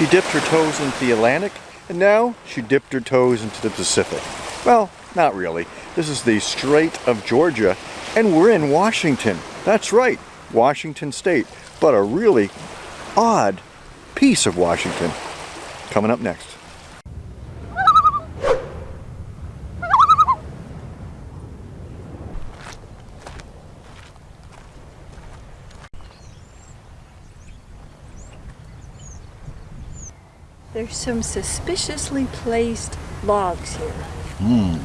She dipped her toes into the Atlantic, and now she dipped her toes into the Pacific. Well, not really. This is the Strait of Georgia, and we're in Washington. That's right, Washington State, but a really odd piece of Washington. Coming up next. There's some suspiciously placed logs here. Hmm.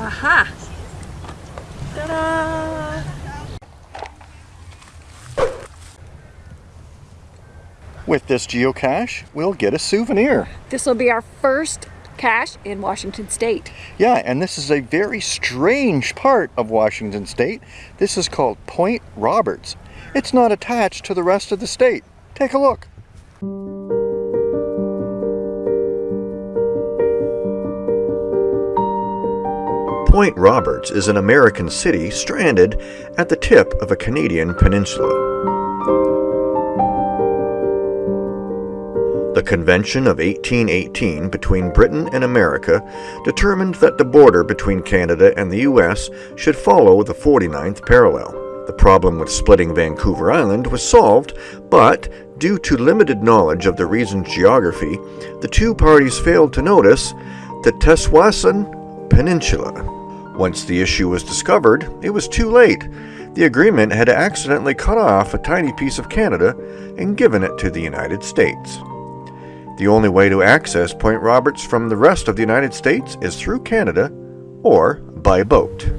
Aha! Ta-da! With this geocache, we'll get a souvenir. This will be our first cache in Washington State. Yeah, and this is a very strange part of Washington State. This is called Point Roberts. It's not attached to the rest of the state. Take a look. Point Roberts is an American city stranded at the tip of a Canadian peninsula. The Convention of 1818 between Britain and America determined that the border between Canada and the US should follow the 49th parallel. The problem with splitting Vancouver Island was solved, but due to limited knowledge of the region's geography, the two parties failed to notice the Tsawwassen Peninsula. Once the issue was discovered, it was too late. The agreement had accidentally cut off a tiny piece of Canada and given it to the United States. The only way to access Point Roberts from the rest of the United States is through Canada or by boat.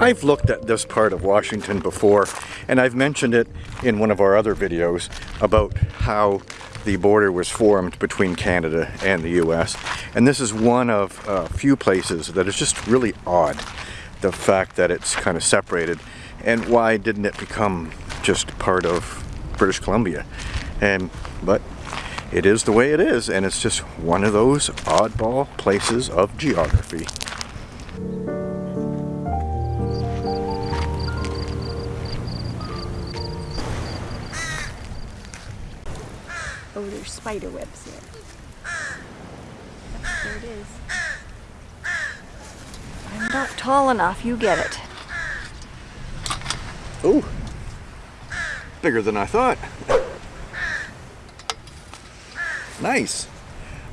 I've looked at this part of Washington before and I've mentioned it in one of our other videos about how the border was formed between Canada and the US. And this is one of a few places that is just really odd. The fact that it's kind of separated. And why didn't it become just part of British Columbia? And But it is the way it is. And it's just one of those oddball places of geography. Oh, there's spider webs there. There it is. I'm not tall enough, you get it. Oh, bigger than I thought. Nice.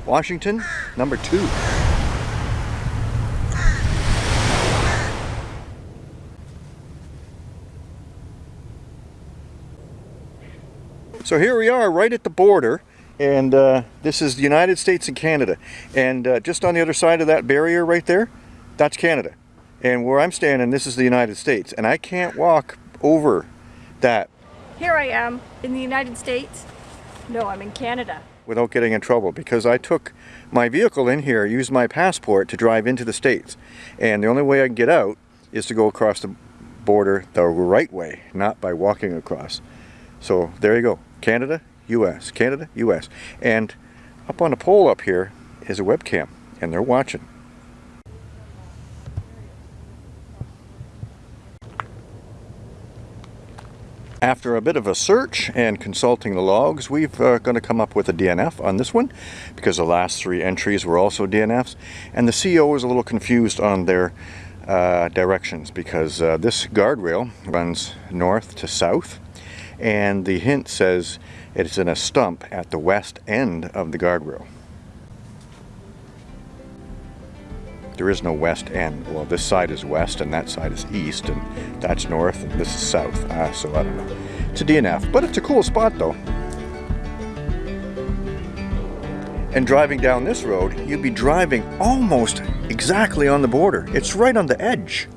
Washington, number two. So here we are right at the border and uh, this is the United States and Canada. And uh, just on the other side of that barrier right there that's Canada. And where I'm standing this is the United States. And I can't walk over that. Here I am in the United States. No, I'm in Canada. without getting in trouble because I took my vehicle in here used my passport to drive into the States. And the only way I can get out is to go across the border the right way not by walking across so there you go Canada, US, Canada, US. And up on the pole up here is a webcam, and they're watching. After a bit of a search and consulting the logs, we've uh, going to come up with a DNF on this one because the last three entries were also DNFs. And the CO is a little confused on their uh, directions because uh, this guardrail runs north to south and the hint says it's in a stump at the west end of the guardrail. There is no west end. Well, this side is west and that side is east and that's north and this is south. Ah, so I don't know. It's a DNF, but it's a cool spot though. And driving down this road, you'd be driving almost exactly on the border. It's right on the edge.